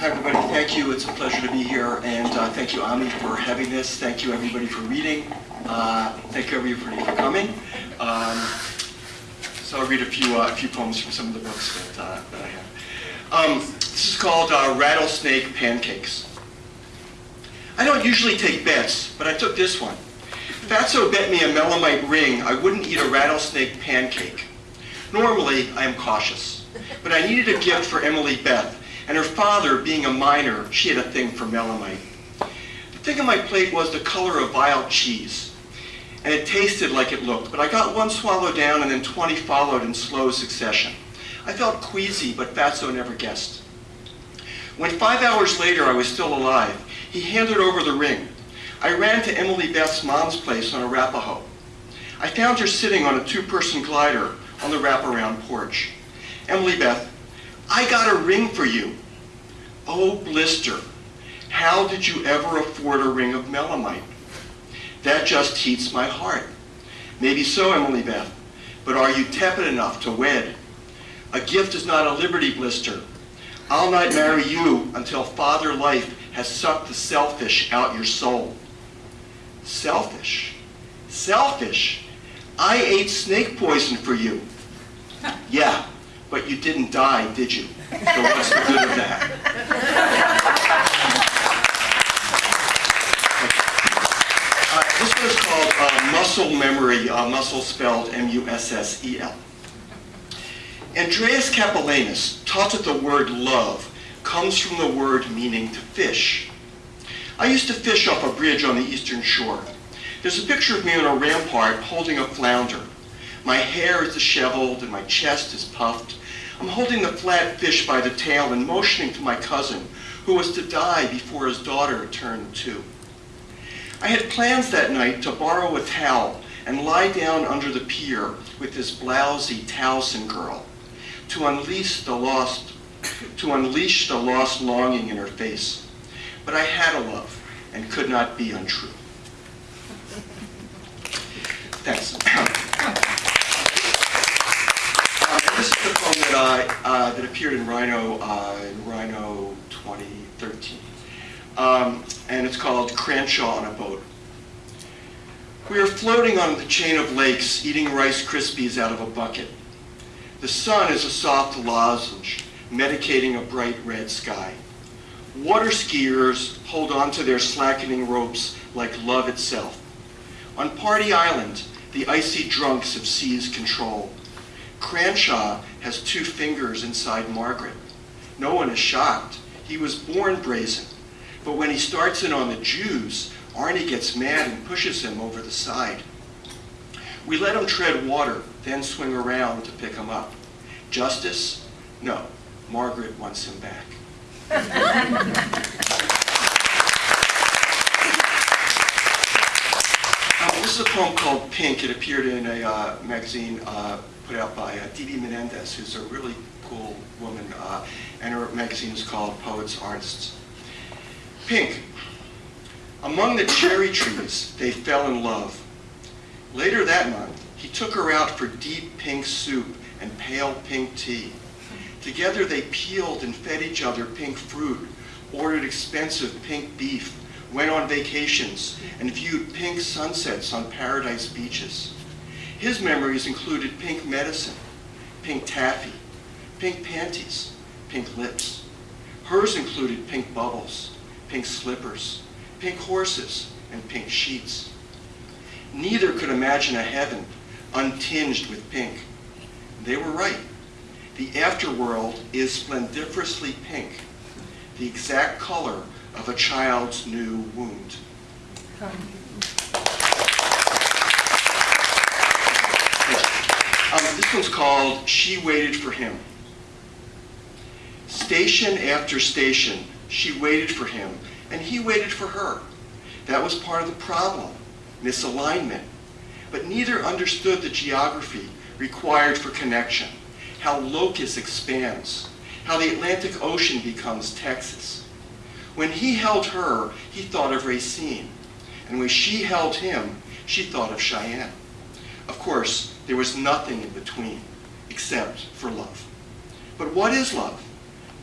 Hi, everybody. Thank you. It's a pleasure to be here. And uh, thank you, Ami, for having this. Thank you, everybody, for reading. Uh, thank you, everybody, for coming. Um, so I'll read a few, uh, a few poems from some of the books that, uh, that I have. Um, this is called uh, Rattlesnake Pancakes. I don't usually take bets, but I took this one. Fatso bet me a melanite ring I wouldn't eat a rattlesnake pancake. Normally, I am cautious, but I needed a gift for Emily Beth, and her father, being a miner, she had a thing for melanite. The thing on my plate was the color of vile cheese, and it tasted like it looked, but I got one swallow down and then 20 followed in slow succession. I felt queasy, but Fatso never guessed. When five hours later I was still alive, he handed over the ring. I ran to Emily Beth's mom's place on Arapaho. I found her sitting on a two-person glider on the wraparound porch. Emily Beth, I got a ring for you. Oh, blister, how did you ever afford a ring of melanite? That just heats my heart. Maybe so, Emily Beth, but are you tepid enough to wed? A gift is not a liberty blister. I'll not marry you until father life has sucked the selfish out your soul. Selfish? Selfish? I ate snake poison for you. Yeah, you didn't die, did you? So what's the good of that? Uh, this one is called uh, Muscle Memory, uh, muscle spelled M-U-S-S-E-L. Andreas Capellanus taught that the word love comes from the word meaning to fish. I used to fish off a bridge on the eastern shore. There's a picture of me on a rampart holding a flounder. My hair is disheveled and my chest is puffed. I'm holding the flat fish by the tail and motioning to my cousin, who was to die before his daughter turned two. I had plans that night to borrow a towel and lie down under the pier with this blousy Towson girl to unleash the lost, to unleash the lost longing in her face. But I had a love and could not be untrue. Thanks. Uh, this is the poem that, I, uh, that appeared in Rhino, uh, in Rhino 2013. Um, and it's called Cranshaw on a Boat. We are floating on the chain of lakes, eating Rice Krispies out of a bucket. The sun is a soft lozenge, medicating a bright red sky. Water skiers hold on to their slackening ropes like love itself. On Party Island, the icy drunks have seized control. Cranshaw has two fingers inside Margaret. No one is shocked. He was born brazen. But when he starts in on the Jews, Arnie gets mad and pushes him over the side. We let him tread water, then swing around to pick him up. Justice? No. Margaret wants him back. this is a poem called Pink. It appeared in a uh, magazine uh, put out by uh, Didi Menendez, who's a really cool woman, uh, and her magazine is called Poets Artists. Pink. Among the cherry trees, they fell in love. Later that month, he took her out for deep pink soup and pale pink tea. Together they peeled and fed each other pink fruit, ordered expensive pink beef, went on vacations, and viewed pink sunsets on paradise beaches. His memories included pink medicine, pink taffy, pink panties, pink lips. Hers included pink bubbles, pink slippers, pink horses, and pink sheets. Neither could imagine a heaven untinged with pink. They were right. The afterworld is splendiferously pink, the exact color of a child's new wound. Um, this one's called She Waited for Him. Station after station, she waited for him, and he waited for her. That was part of the problem, misalignment. But neither understood the geography required for connection, how locus expands, how the Atlantic Ocean becomes Texas. When he held her, he thought of Racine. And when she held him, she thought of Cheyenne. Of course, there was nothing in between, except for love. But what is love?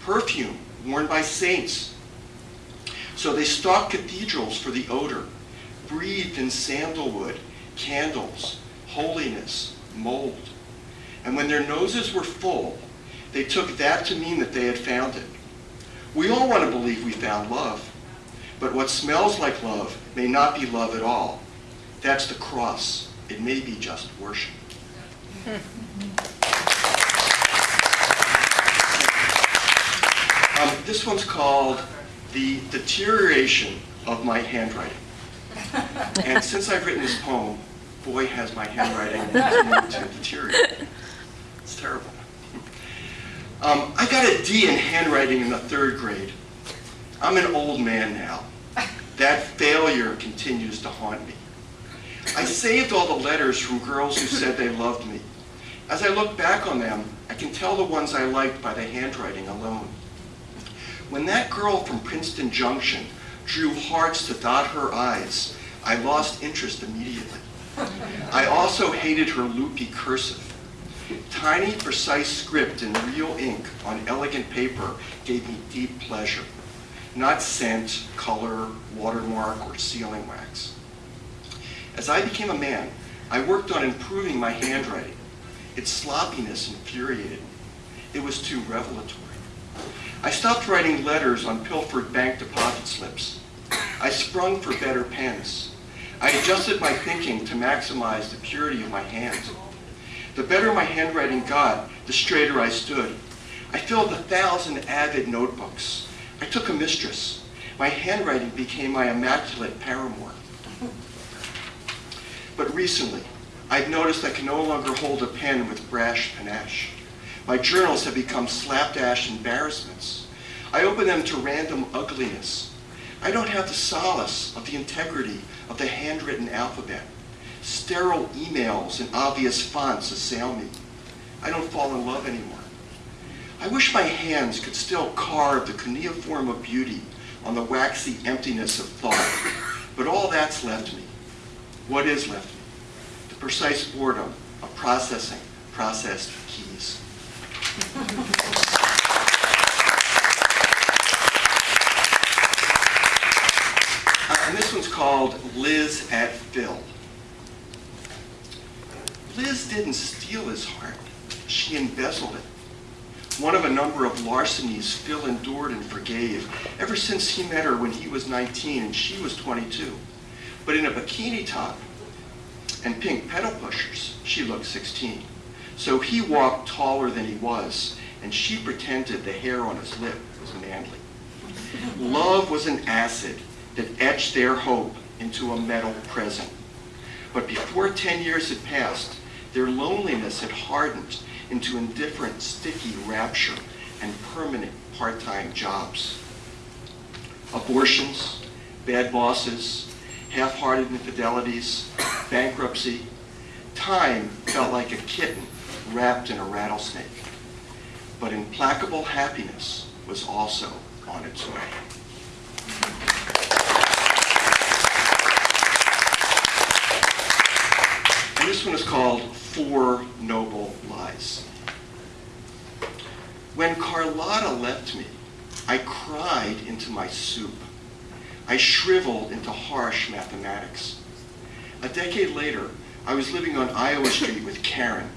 perfume worn by saints. So they stalked cathedrals for the odor, breathed in sandalwood, candles, holiness, mold. And when their noses were full, they took that to mean that they had found it. We all want to believe we found love. But what smells like love may not be love at all. That's the cross. It may be just worship. Um, this one's called The Deterioration of My Handwriting. And since I've written this poem, boy has my handwriting continued to deteriorate. It's terrible. Um, I got a D in handwriting in the third grade. I'm an old man now. That failure continues to haunt me. I saved all the letters from girls who said they loved me. As I look back on them, I can tell the ones I liked by the handwriting alone. When that girl from Princeton Junction drew hearts to dot her eyes, I lost interest immediately. I also hated her loopy cursive. Tiny, precise script in real ink on elegant paper gave me deep pleasure, not scent, color, watermark, or sealing wax. As I became a man, I worked on improving my handwriting. Its sloppiness infuriated me. It was too revelatory. I stopped writing letters on pilfered bank deposit slips. I sprung for better pens. I adjusted my thinking to maximize the purity of my hands. The better my handwriting got, the straighter I stood. I filled a thousand avid notebooks. I took a mistress. My handwriting became my immaculate paramour. But recently, I've noticed I can no longer hold a pen with brash panache. My journals have become slapdash embarrassments. I open them to random ugliness. I don't have the solace of the integrity of the handwritten alphabet. Sterile emails and obvious fonts assail me. I don't fall in love anymore. I wish my hands could still carve the cuneiform of beauty on the waxy emptiness of thought, but all that's left me. What is left me? The precise boredom of processing processed keys. Uh, and this one's called Liz at Phil. Liz didn't steal his heart. She embezzled it. One of a number of larcenies Phil endured and forgave ever since he met her when he was 19 and she was 22. But in a bikini top and pink pedal pushers, she looked 16. So he walked taller than he was, and she pretended the hair on his lip was manly. Love was an acid that etched their hope into a metal present. But before 10 years had passed, their loneliness had hardened into indifferent, sticky rapture and permanent part-time jobs. Abortions, bad bosses, half-hearted infidelities, bankruptcy. Time felt like a kitten wrapped in a rattlesnake. But implacable happiness was also on its way. And this one is called Four Noble Lies. When Carlotta left me, I cried into my soup. I shriveled into harsh mathematics. A decade later, I was living on Iowa Street with Karen.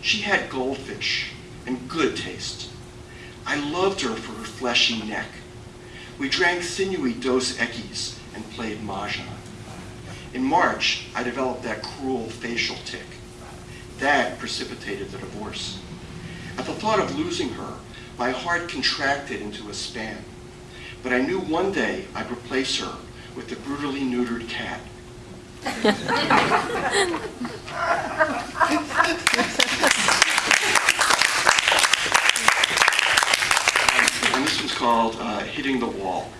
She had goldfish and good taste. I loved her for her fleshy neck. We drank sinewy Dos Equis and played Mahjong. In March, I developed that cruel facial tic. That precipitated the divorce. At the thought of losing her, my heart contracted into a span. But I knew one day I'd replace her with the brutally neutered cat. and this one's called uh, Hitting the Wall.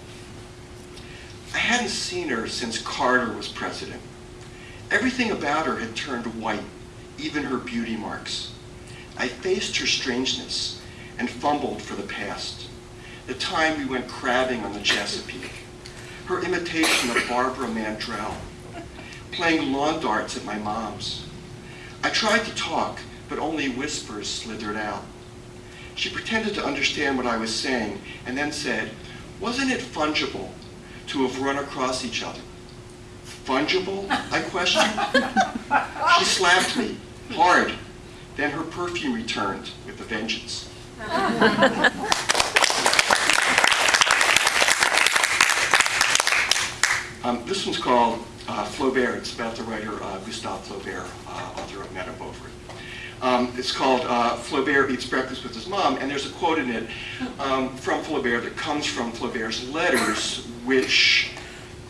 I hadn't seen her since Carter was president. Everything about her had turned white, even her beauty marks. I faced her strangeness and fumbled for the past. The time we went crabbing on the Chesapeake. Her imitation of Barbara Mandrell. Playing lawn darts at my mom's. I tried to talk, but only whispers slithered out. She pretended to understand what I was saying and then said, wasn't it fungible to have run across each other? Fungible? I questioned. She slapped me, hard. Then her perfume returned with a vengeance. Um, this one's called uh, Flaubert. It's about the writer uh, Gustave Flaubert, uh, author of Madame Bovary. Um, it's called uh, Flaubert Eats Breakfast with His Mom, and there's a quote in it um, from Flaubert that comes from Flaubert's letters, which,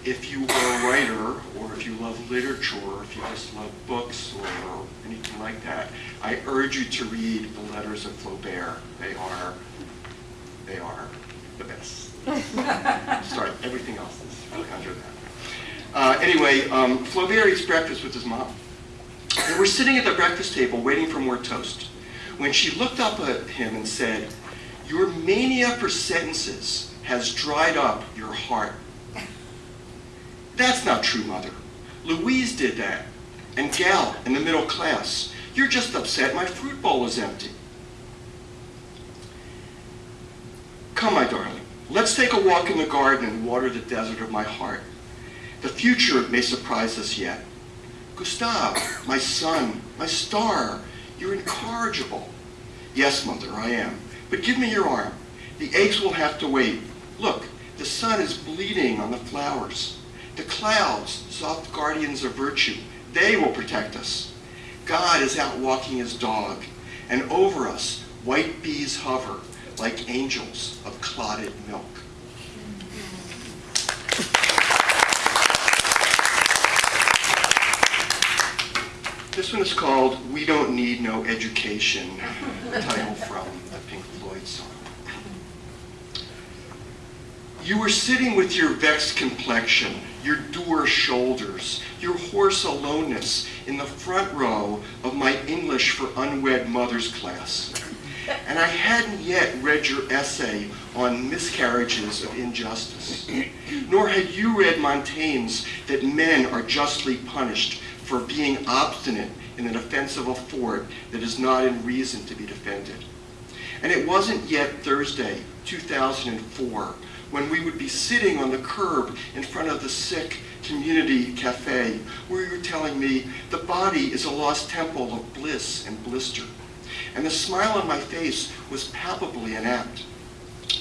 if you are a writer, or if you love literature, or if you just love books, or anything like that, I urge you to read the letters of Flaubert. They are, they are the best. Sorry, everything else is under that. Uh, anyway, um, Flaubert eats breakfast with his mom. They were sitting at the breakfast table waiting for more toast when she looked up at him and said, Your mania for sentences has dried up your heart. That's not true, Mother. Louise did that. And Gal in the middle class. You're just upset my fruit bowl is empty. Come, my darling, let's take a walk in the garden and water the desert of my heart. The future may surprise us yet. Gustave, my son, my star, you're incorrigible. Yes, mother, I am. But give me your arm. The eggs will have to wait. Look, the sun is bleeding on the flowers. The clouds, soft guardians of virtue, they will protect us. God is out walking his dog, and over us white bees hover like angels of clotted milk. This one is called We Don't Need No Education, title from the Pink Floyd song. You were sitting with your vexed complexion, your dour shoulders, your hoarse aloneness in the front row of my English for Unwed Mothers class. And I hadn't yet read your essay on miscarriages of injustice. Nor had you read Montaigne's that men are justly punished for being obstinate in the defense of a fort that is not in reason to be defended. And it wasn't yet Thursday, 2004, when we would be sitting on the curb in front of the sick community cafe where you were telling me the body is a lost temple of bliss and blister. And the smile on my face was palpably inapt.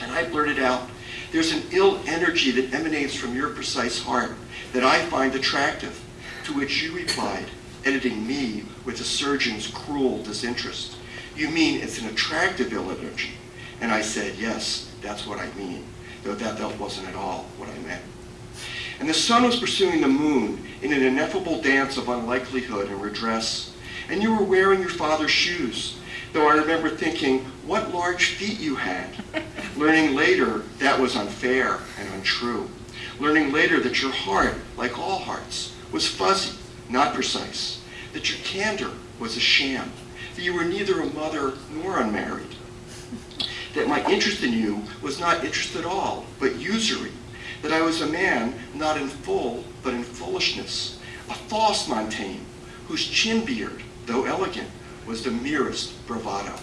And I blurted out, there's an ill energy that emanates from your precise heart that I find attractive. To which you replied, editing me with a surgeon's cruel disinterest. You mean it's an attractive ill energy? And I said, yes, that's what I mean, though that, that wasn't at all what I meant. And the sun was pursuing the moon in an ineffable dance of unlikelihood and redress. And you were wearing your father's shoes, though I remember thinking, what large feet you had. Learning later that was unfair and untrue. Learning later that your heart, like all hearts, was fuzzy, not precise, that your candor was a sham, that you were neither a mother nor unmarried, that my interest in you was not interest at all, but usury, that I was a man not in full, but in foolishness, a false Montaigne, whose chin beard, though elegant, was the merest bravado.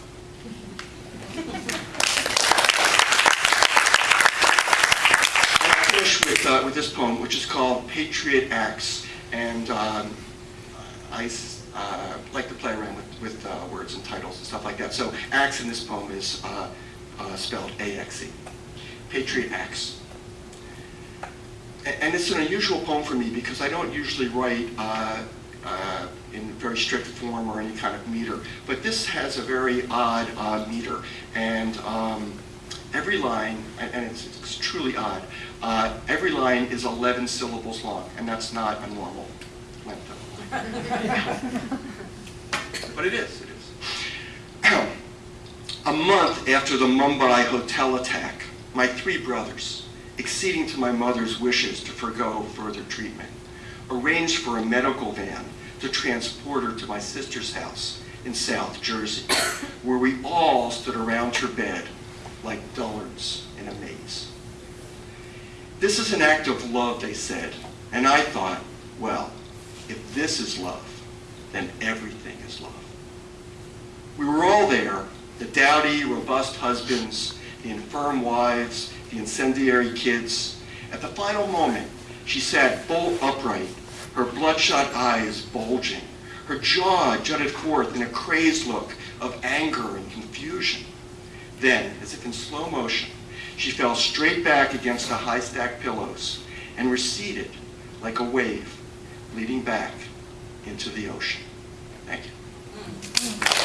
I finish with, uh, with this poem, which is called Patriot Acts. And um, I uh, like to play around with, with uh, words and titles and stuff like that. So acts in this poem is uh, uh, spelled A-X-E. Patriot Acts. And it's an unusual poem for me because I don't usually write uh, in very strict form or any kind of meter. But this has a very odd meter. And um, every line, and it's, it's truly odd, uh, every line is 11 syllables long, and that's not a normal length of line. but it is. A month after the Mumbai hotel attack, my three brothers, acceding to my mother's wishes to forego further treatment, arranged for a medical van to transport her to my sister's house in South Jersey, where we all stood around her bed like dullards in a maze. This is an act of love, they said. And I thought, well, if this is love, then everything is love. We were all there, The dowdy, robust husbands, the infirm wives, the incendiary kids. At the final moment, she sat bolt upright, her bloodshot eyes bulging. Her jaw jutted forth in a crazed look of anger and confusion. Then, as if in slow motion, she fell straight back against the high-stacked pillows and receded like a wave, leading back into the ocean. Thank you. Mm, mm.